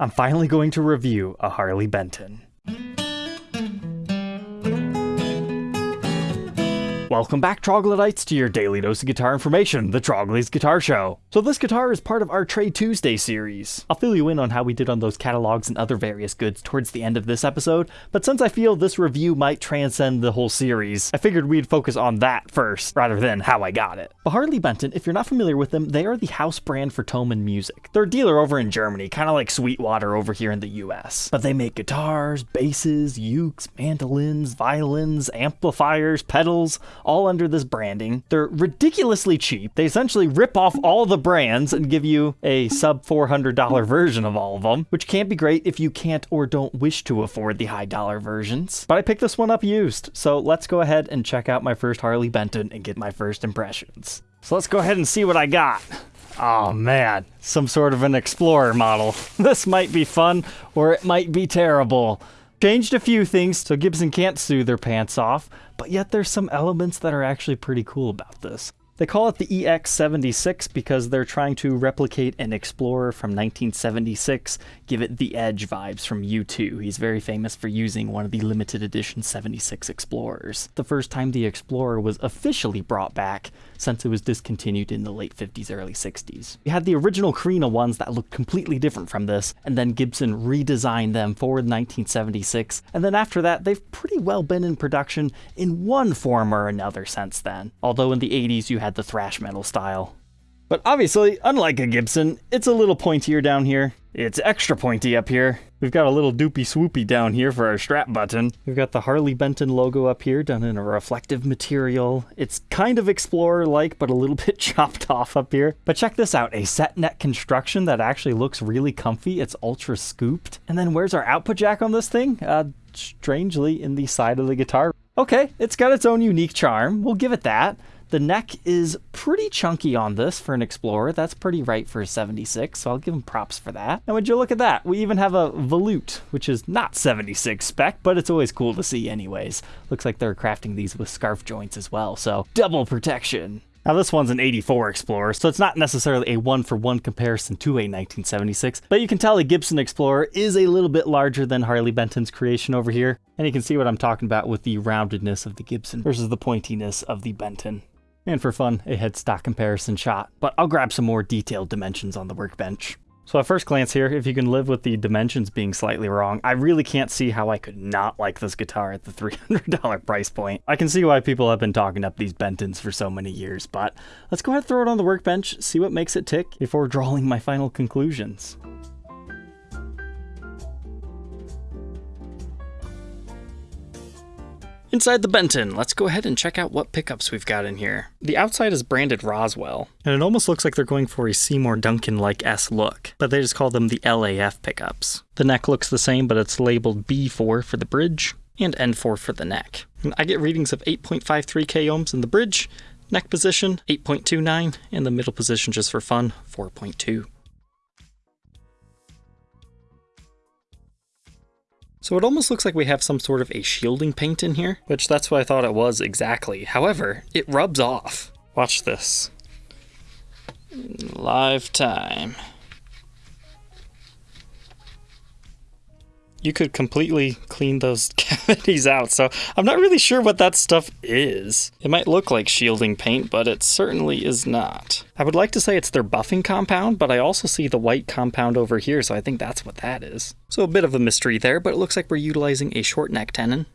I'm finally going to review a Harley Benton. Welcome back, troglodytes, to your daily dose of guitar information, the Trogly's Guitar Show. So this guitar is part of our Trade Tuesday series. I'll fill you in on how we did on those catalogs and other various goods towards the end of this episode, but since I feel this review might transcend the whole series, I figured we'd focus on that first, rather than how I got it. But Harley Benton, if you're not familiar with them, they are the house brand for Thomann Music. They're a dealer over in Germany, kind of like Sweetwater over here in the US. But they make guitars, basses, ukes, mandolins, violins, amplifiers, pedals, all under this branding. They're ridiculously cheap. They essentially rip off all the brands and give you a sub $400 version of all of them, which can't be great if you can't or don't wish to afford the high dollar versions. But I picked this one up used, so let's go ahead and check out my first Harley Benton and get my first impressions. So let's go ahead and see what I got. Oh man, some sort of an Explorer model. This might be fun, or it might be terrible. Changed a few things so Gibson can't sue their pants off, but yet there's some elements that are actually pretty cool about this. They call it the EX76 because they're trying to replicate an Explorer from 1976, give it the Edge vibes from U2. He's very famous for using one of the limited edition 76 Explorers. The first time the Explorer was officially brought back since it was discontinued in the late 50s, early 60s. We had the original Korina ones that looked completely different from this, and then Gibson redesigned them for 1976, and then after that, they've pretty well been in production in one form or another since then. Although in the 80s you had the thrash metal style. But obviously, unlike a Gibson, it's a little pointier down here. It's extra pointy up here. We've got a little doopy swoopy down here for our strap button. We've got the Harley Benton logo up here done in a reflective material. It's kind of Explorer-like, but a little bit chopped off up here. But check this out, a set neck construction that actually looks really comfy. It's ultra scooped. And then where's our output jack on this thing? Uh, strangely in the side of the guitar. Okay, it's got its own unique charm. We'll give it that. The neck is pretty chunky on this for an Explorer. That's pretty right for a 76, so I'll give them props for that. And would you look at that? We even have a volute, which is not 76 spec, but it's always cool to see anyways. Looks like they're crafting these with scarf joints as well, so double protection. Now this one's an 84 Explorer, so it's not necessarily a one-for-one -one comparison to a 1976, but you can tell a Gibson Explorer is a little bit larger than Harley Benton's creation over here, and you can see what I'm talking about with the roundedness of the Gibson versus the pointiness of the Benton and for fun, a headstock comparison shot, but I'll grab some more detailed dimensions on the workbench. So at first glance here, if you can live with the dimensions being slightly wrong, I really can't see how I could not like this guitar at the $300 price point. I can see why people have been talking up these Bentons for so many years, but let's go ahead and throw it on the workbench, see what makes it tick before drawing my final conclusions. Inside the Benton, let's go ahead and check out what pickups we've got in here. The outside is branded Roswell, and it almost looks like they're going for a Seymour Duncan-like S look, but they just call them the LAF pickups. The neck looks the same, but it's labeled B4 for the bridge and N4 for the neck. And I get readings of 8.53 k ohms in the bridge, neck position 8.29, and the middle position just for fun 4.2. So it almost looks like we have some sort of a shielding paint in here, which that's what I thought it was exactly. However, it rubs off. Watch this. Live time. You could completely clean those cavities out. So I'm not really sure what that stuff is. It might look like shielding paint, but it certainly is not. I would like to say it's their buffing compound, but I also see the white compound over here, so I think that's what that is. So a bit of a mystery there, but it looks like we're utilizing a short neck tenon.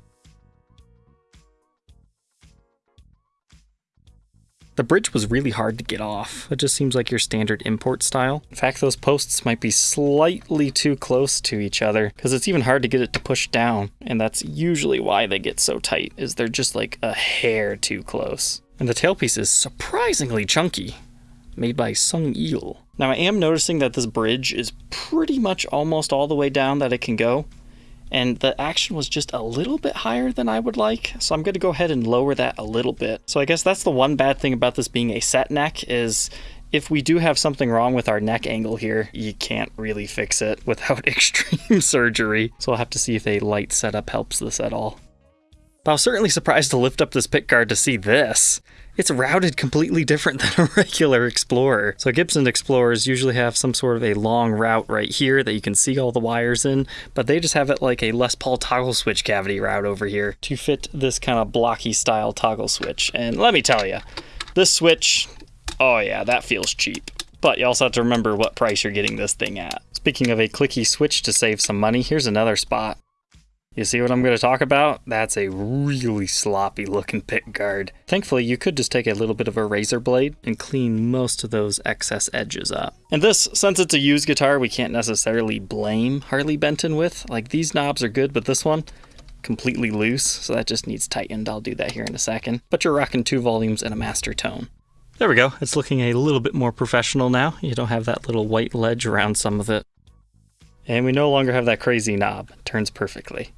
The bridge was really hard to get off. It just seems like your standard import style. In fact, those posts might be slightly too close to each other because it's even hard to get it to push down. And that's usually why they get so tight, is they're just like a hair too close. And the tailpiece is surprisingly chunky, made by Sung Il. Now I am noticing that this bridge is pretty much almost all the way down that it can go and the action was just a little bit higher than I would like, so I'm going to go ahead and lower that a little bit. So I guess that's the one bad thing about this being a set neck is if we do have something wrong with our neck angle here, you can't really fix it without extreme surgery. So I'll have to see if a light setup helps this at all. But I was certainly surprised to lift up this pickguard to see this. It's routed completely different than a regular Explorer. So Gibson Explorers usually have some sort of a long route right here that you can see all the wires in, but they just have it like a Les Paul toggle switch cavity route over here to fit this kind of blocky style toggle switch. And let me tell you, this switch, oh yeah, that feels cheap. But you also have to remember what price you're getting this thing at. Speaking of a clicky switch to save some money, here's another spot. You see what I'm going to talk about? That's a really sloppy looking pick guard. Thankfully, you could just take a little bit of a razor blade and clean most of those excess edges up. And this, since it's a used guitar, we can't necessarily blame Harley Benton with. Like these knobs are good, but this one, completely loose, so that just needs tightened. I'll do that here in a second. But you're rocking two volumes and a master tone. There we go. It's looking a little bit more professional now. You don't have that little white ledge around some of it. And we no longer have that crazy knob. It turns perfectly.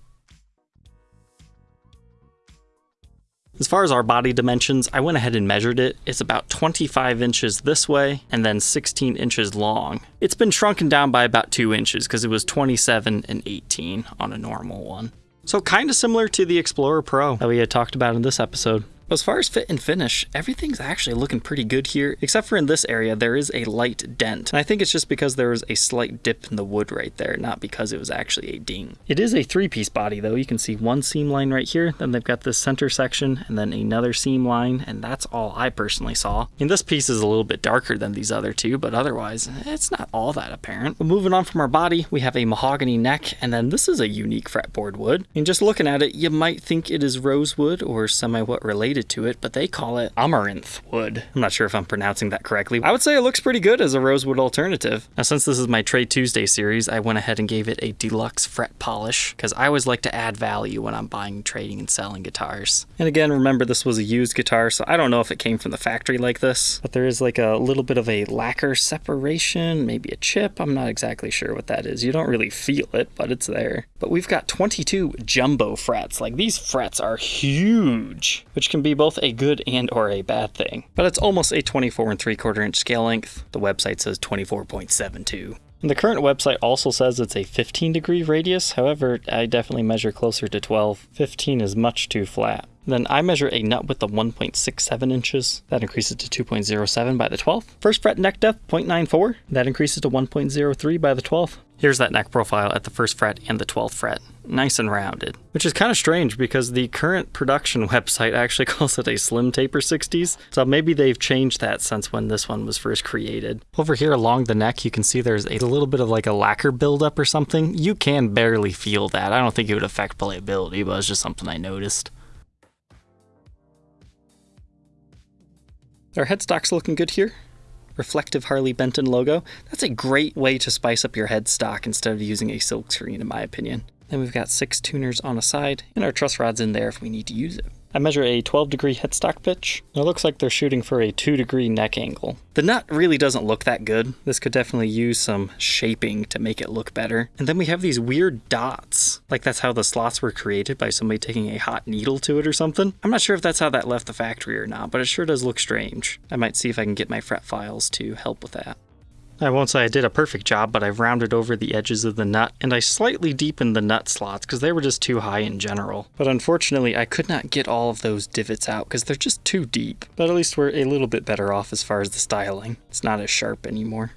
As far as our body dimensions, I went ahead and measured it. It's about 25 inches this way and then 16 inches long. It's been shrunken down by about 2 inches because it was 27 and 18 on a normal one. So kind of similar to the Explorer Pro that we had talked about in this episode. As far as fit and finish, everything's actually looking pretty good here, except for in this area, there is a light dent. And I think it's just because there was a slight dip in the wood right there, not because it was actually a ding. It is a three-piece body though. You can see one seam line right here, then they've got this center section, and then another seam line, and that's all I personally saw. And this piece is a little bit darker than these other two, but otherwise, it's not all that apparent. But moving on from our body, we have a mahogany neck, and then this is a unique fretboard wood. And just looking at it, you might think it is rosewood or semi-what related related to it, but they call it amaranth wood. I'm not sure if I'm pronouncing that correctly. I would say it looks pretty good as a rosewood alternative. Now, since this is my Trade Tuesday series, I went ahead and gave it a deluxe fret polish because I always like to add value when I'm buying, trading, and selling guitars. And again, remember this was a used guitar, so I don't know if it came from the factory like this, but there is like a little bit of a lacquer separation, maybe a chip. I'm not exactly sure what that is. You don't really feel it, but it's there. But we've got 22 jumbo frets. Like these frets are huge, which can be both a good and or a bad thing. But it's almost a 24 and 3 quarter inch scale length. The website says 24.72. And the current website also says it's a 15 degree radius, however, I definitely measure closer to 12. 15 is much too flat. Then I measure a nut width of 1.67 inches. That increases to 2.07 by the 12th. First fret neck depth 0.94. That increases to 1.03 by the 12th. Here's that neck profile at the first fret and the 12th fret. Nice and rounded. Which is kind of strange because the current production website actually calls it a slim taper 60s. So maybe they've changed that since when this one was first created. Over here along the neck, you can see there's a little bit of like a lacquer buildup or something. You can barely feel that. I don't think it would affect playability, but it's just something I noticed. Our headstock's looking good here. Reflective Harley Benton logo. That's a great way to spice up your headstock instead of using a silk screen in my opinion. Then we've got six tuners on a side and our truss rods in there if we need to use it. I measure a 12 degree headstock pitch. It looks like they're shooting for a 2 degree neck angle. The nut really doesn't look that good. This could definitely use some shaping to make it look better. And then we have these weird dots. Like that's how the slots were created by somebody taking a hot needle to it or something. I'm not sure if that's how that left the factory or not, but it sure does look strange. I might see if I can get my fret files to help with that. I won't say I did a perfect job, but I've rounded over the edges of the nut, and I slightly deepened the nut slots because they were just too high in general. But unfortunately, I could not get all of those divots out because they're just too deep. But at least we're a little bit better off as far as the styling. It's not as sharp anymore.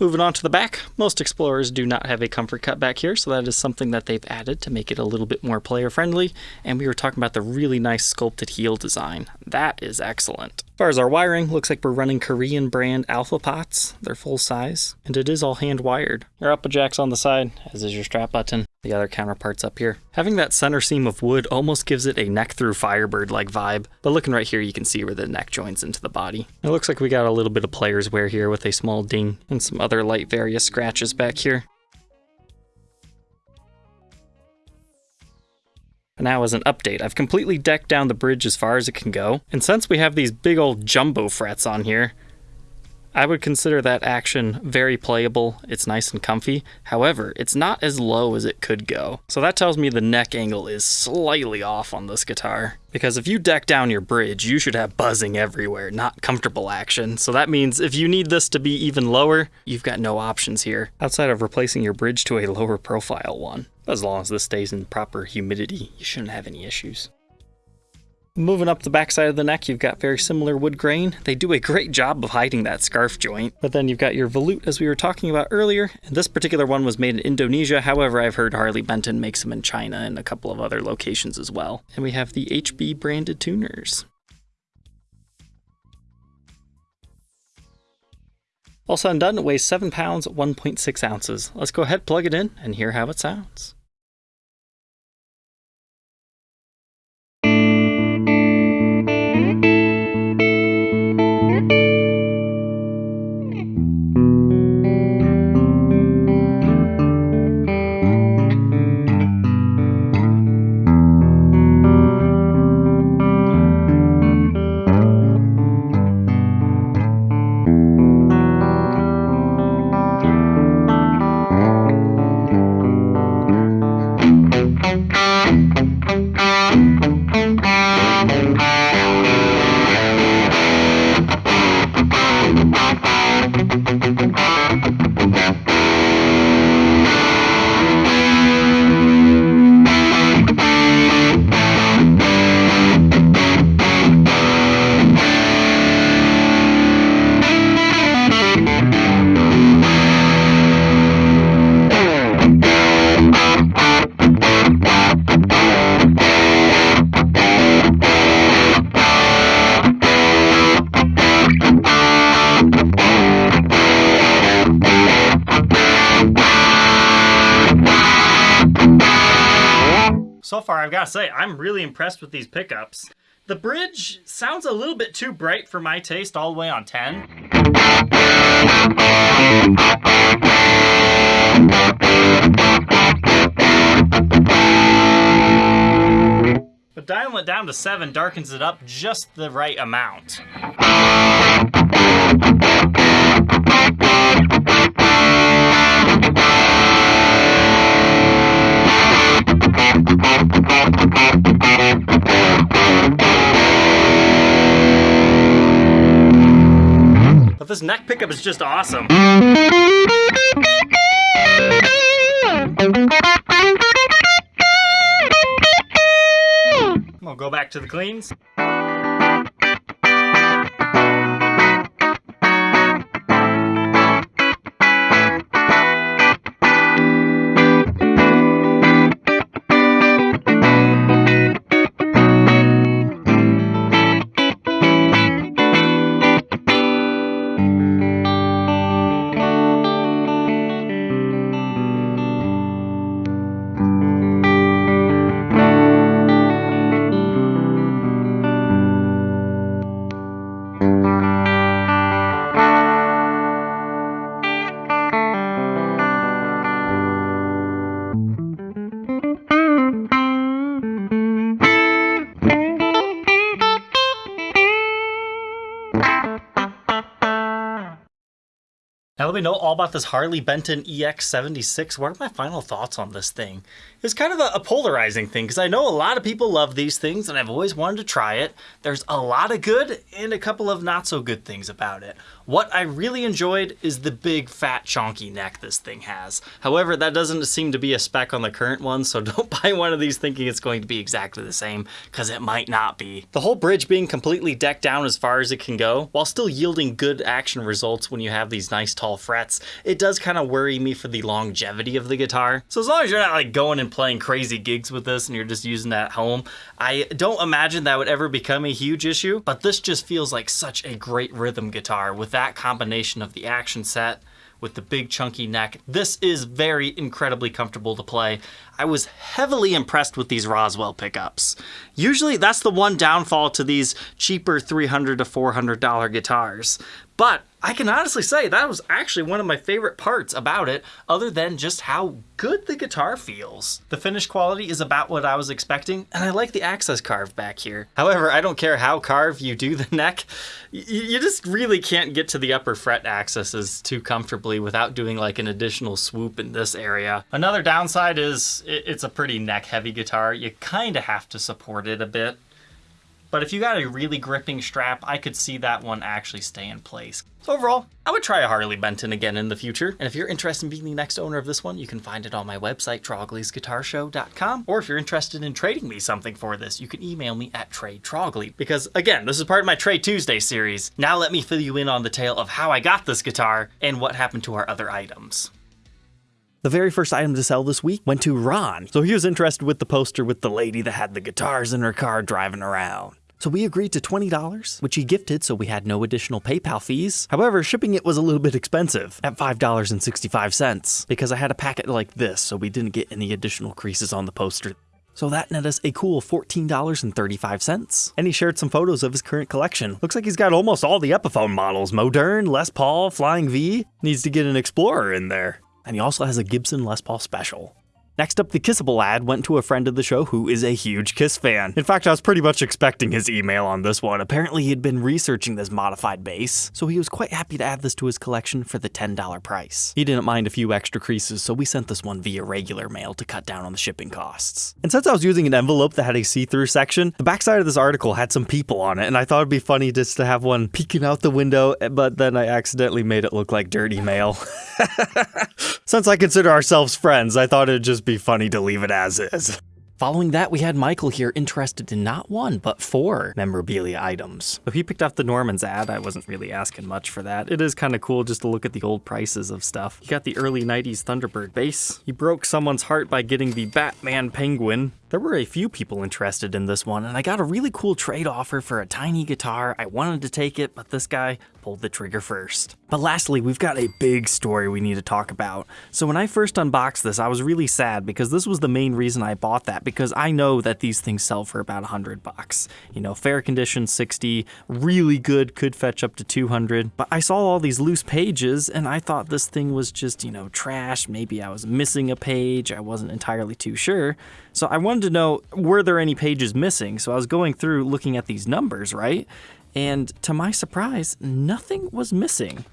Moving on to the back, most Explorers do not have a comfort cut back here, so that is something that they've added to make it a little bit more player friendly. And we were talking about the really nice sculpted heel design. That is excellent. As far as our wiring, looks like we're running Korean brand Alpha pots. They're full size, and it is all hand wired. Your upper jack's on the side, as is your strap button the other counterparts up here. Having that center seam of wood almost gives it a neck through Firebird like vibe, but looking right here you can see where the neck joins into the body. It looks like we got a little bit of player's wear here with a small ding and some other light various scratches back here. Now as an update, I've completely decked down the bridge as far as it can go, and since we have these big old jumbo frets on here, I would consider that action very playable. It's nice and comfy. However, it's not as low as it could go. So that tells me the neck angle is slightly off on this guitar. Because if you deck down your bridge, you should have buzzing everywhere, not comfortable action. So that means if you need this to be even lower, you've got no options here, outside of replacing your bridge to a lower profile one. As long as this stays in proper humidity, you shouldn't have any issues. Moving up the backside of the neck, you've got very similar wood grain. They do a great job of hiding that scarf joint. But then you've got your volute as we were talking about earlier. And this particular one was made in Indonesia. However, I've heard Harley Benton makes them in China and a couple of other locations as well. And we have the HB branded tuners. All said and done, it weighs 7 pounds, 1.6 ounces. Let's go ahead, plug it in, and hear how it sounds. I'm really impressed with these pickups. The bridge sounds a little bit too bright for my taste all the way on 10. But dialing it down to 7 darkens it up just the right amount. But this neck pickup is just awesome. We'll go back to the cleans. Me know all about this Harley Benton EX76. What are my final thoughts on this thing? It's kind of a, a polarizing thing because I know a lot of people love these things and I've always wanted to try it. There's a lot of good and a couple of not so good things about it. What I really enjoyed is the big fat chonky neck this thing has. However, that doesn't seem to be a spec on the current one, so don't buy one of these thinking it's going to be exactly the same because it might not be. The whole bridge being completely decked down as far as it can go, while still yielding good action results when you have these nice tall frets, it does kind of worry me for the longevity of the guitar. So as long as you're not like going and playing crazy gigs with this and you're just using that at home, I don't imagine that would ever become a huge issue, but this just feels like such a great rhythm guitar with that combination of the action set with the big chunky neck. This is very incredibly comfortable to play. I was heavily impressed with these Roswell pickups. Usually that's the one downfall to these cheaper 300 to $400 guitars. But I can honestly say that was actually one of my favorite parts about it, other than just how good the guitar feels. The finish quality is about what I was expecting, and I like the access carve back here. However, I don't care how carve you do the neck, you just really can't get to the upper fret accesses too comfortably without doing like an additional swoop in this area. Another downside is it's a pretty neck heavy guitar. You kind of have to support it a bit. But if you got a really gripping strap, I could see that one actually stay in place. So overall, I would try a Harley Benton again in the future. And if you're interested in being the next owner of this one, you can find it on my website, troglysguitarshow.com. Or if you're interested in trading me something for this, you can email me at tradetrogley. Because again, this is part of my Trade Tuesday series. Now let me fill you in on the tale of how I got this guitar and what happened to our other items. The very first item to sell this week went to Ron. So he was interested with the poster with the lady that had the guitars in her car driving around. So we agreed to $20, which he gifted so we had no additional PayPal fees. However, shipping it was a little bit expensive at $5.65 because I had a packet like this so we didn't get any additional creases on the poster. So that net us a cool $14.35. And he shared some photos of his current collection. Looks like he's got almost all the Epiphone models. Modern, Les Paul, Flying V. Needs to get an Explorer in there. And he also has a Gibson Les Paul Special. Next up, the Kissable ad went to a friend of the show who is a huge Kiss fan. In fact, I was pretty much expecting his email on this one. Apparently, he had been researching this modified bass, so he was quite happy to add this to his collection for the $10 price. He didn't mind a few extra creases, so we sent this one via regular mail to cut down on the shipping costs. And since I was using an envelope that had a see-through section, the backside of this article had some people on it, and I thought it'd be funny just to have one peeking out the window, but then I accidentally made it look like dirty mail. Since I consider ourselves friends, I thought it'd just be funny to leave it as is. Following that, we had Michael here interested in not one, but four memorabilia items. So he picked up the Norman's ad. I wasn't really asking much for that. It is kind of cool just to look at the old prices of stuff. He got the early 90s Thunderbird bass. He broke someone's heart by getting the Batman Penguin. There were a few people interested in this one, and I got a really cool trade offer for a tiny guitar. I wanted to take it, but this guy pulled the trigger first. But lastly, we've got a big story we need to talk about. So when I first unboxed this, I was really sad because this was the main reason I bought that because I know that these things sell for about 100 bucks. You know, fair condition 60, really good could fetch up to 200. But I saw all these loose pages and I thought this thing was just, you know, trash. Maybe I was missing a page. I wasn't entirely too sure. So I wanted to know, were there any pages missing? So I was going through looking at these numbers, right? And to my surprise, nothing was missing.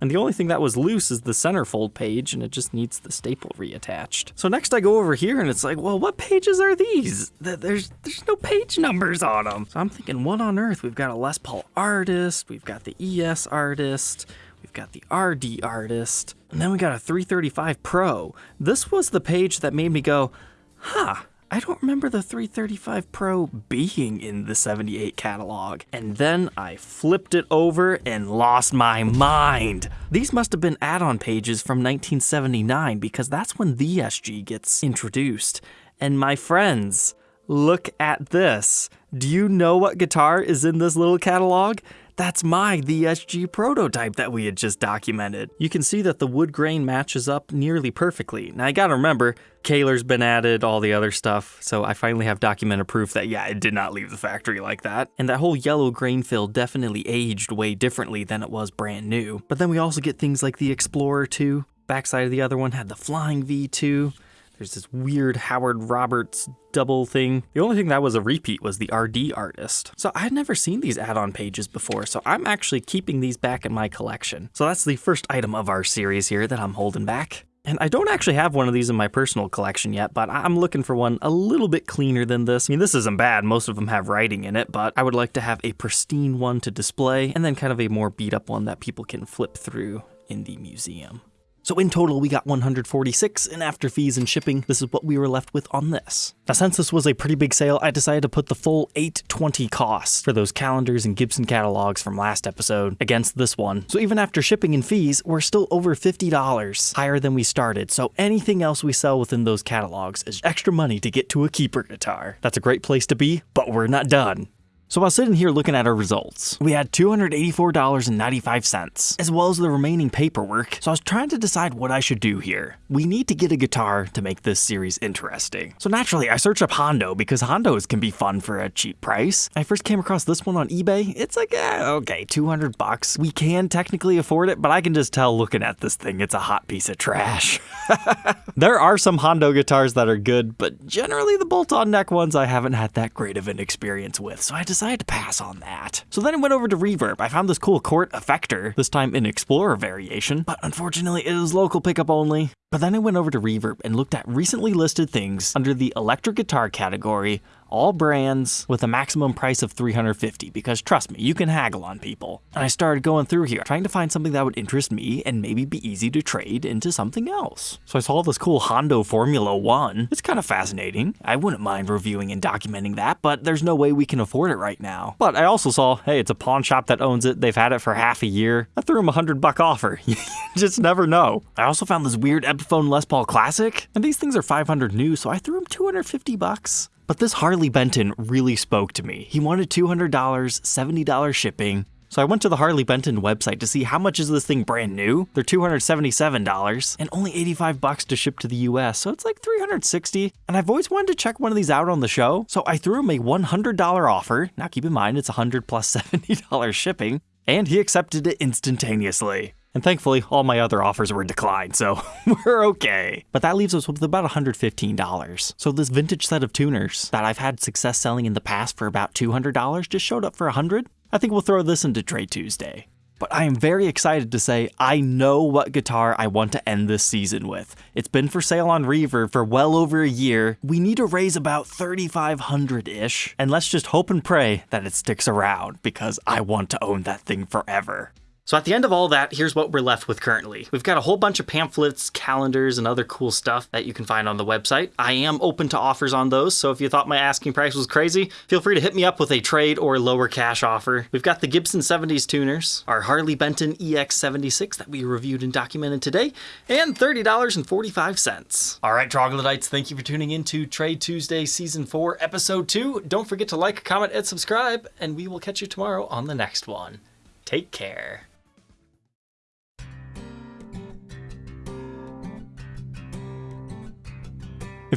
And the only thing that was loose is the centerfold page, and it just needs the staple reattached. So next I go over here, and it's like, well, what pages are these? There's there's no page numbers on them. So I'm thinking, what on earth? We've got a Les Paul artist, we've got the ES artist, we've got the RD artist, and then we got a 335 Pro. This was the page that made me go, huh, I don't remember the 335 Pro being in the 78 catalog. And then I flipped it over and lost my mind. These must have been add-on pages from 1979 because that's when the SG gets introduced. And my friends, look at this. Do you know what guitar is in this little catalog? That's my the SG prototype that we had just documented. You can see that the wood grain matches up nearly perfectly. Now I gotta remember, Kahler's been added, all the other stuff, so I finally have documented proof that yeah, it did not leave the factory like that. And that whole yellow grain fill definitely aged way differently than it was brand new. But then we also get things like the Explorer 2. Backside of the other one had the Flying V2. There's this weird Howard Roberts double thing. The only thing that was a repeat was the RD artist. So I had never seen these add-on pages before, so I'm actually keeping these back in my collection. So that's the first item of our series here that I'm holding back. And I don't actually have one of these in my personal collection yet, but I'm looking for one a little bit cleaner than this. I mean, this isn't bad, most of them have writing in it, but I would like to have a pristine one to display, and then kind of a more beat up one that people can flip through in the museum. So in total, we got 146, and after fees and shipping, this is what we were left with on this. Now since this was a pretty big sale, I decided to put the full 820 cost for those calendars and Gibson catalogs from last episode against this one. So even after shipping and fees, we're still over $50 higher than we started. So anything else we sell within those catalogs is extra money to get to a keeper guitar. That's a great place to be, but we're not done. So was sitting here looking at our results. We had $284.95, as well as the remaining paperwork, so I was trying to decide what I should do here. We need to get a guitar to make this series interesting. So naturally, I searched up Hondo because Hondos can be fun for a cheap price. I first came across this one on eBay. It's like, eh, okay, 200 bucks. We can technically afford it, but I can just tell looking at this thing, it's a hot piece of trash. there are some Hondo guitars that are good, but generally the bolt-on neck ones I haven't had that great of an experience with, so I decided to pass on that. So then I went over to Reverb. I found this cool Cort Effector, this time in Explorer variation, but unfortunately it is local pickup only. But then I went over to Reverb and looked at recently listed things under the electric guitar category all brands with a maximum price of 350 because trust me, you can haggle on people. And I started going through here, trying to find something that would interest me and maybe be easy to trade into something else. So I saw this cool Hondo Formula 1. It's kind of fascinating. I wouldn't mind reviewing and documenting that, but there's no way we can afford it right now. But I also saw, hey, it's a pawn shop that owns it. They've had it for half a year. I threw him a 100 buck offer. you just never know. I also found this weird Epiphone Les Paul Classic, and these things are 500 new, so I threw him 250 bucks. But this Harley Benton really spoke to me. He wanted $200, $70 shipping. So I went to the Harley Benton website to see how much is this thing brand new. They're $277 and only 85 bucks to ship to the US. So it's like 360. And I've always wanted to check one of these out on the show. So I threw him a $100 offer. Now keep in mind it's 100 plus $70 shipping and he accepted it instantaneously. And thankfully, all my other offers were declined, so we're okay. But that leaves us with about $115. So this vintage set of tuners that I've had success selling in the past for about $200 just showed up for 100. I think we'll throw this into Trade Tuesday. But I am very excited to say I know what guitar I want to end this season with. It's been for sale on Reverb for well over a year. We need to raise about 3500-ish, and let's just hope and pray that it sticks around because I want to own that thing forever. So at the end of all that, here's what we're left with currently. We've got a whole bunch of pamphlets, calendars, and other cool stuff that you can find on the website. I am open to offers on those, so if you thought my asking price was crazy, feel free to hit me up with a trade or lower cash offer. We've got the Gibson 70s tuners, our Harley Benton EX76 that we reviewed and documented today, and $30.45. All right, troglodytes, thank you for tuning in to Trade Tuesday Season 4, Episode 2. Don't forget to like, comment, and subscribe, and we will catch you tomorrow on the next one. Take care.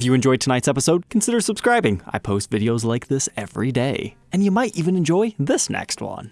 If you enjoyed tonight's episode, consider subscribing. I post videos like this every day. And you might even enjoy this next one.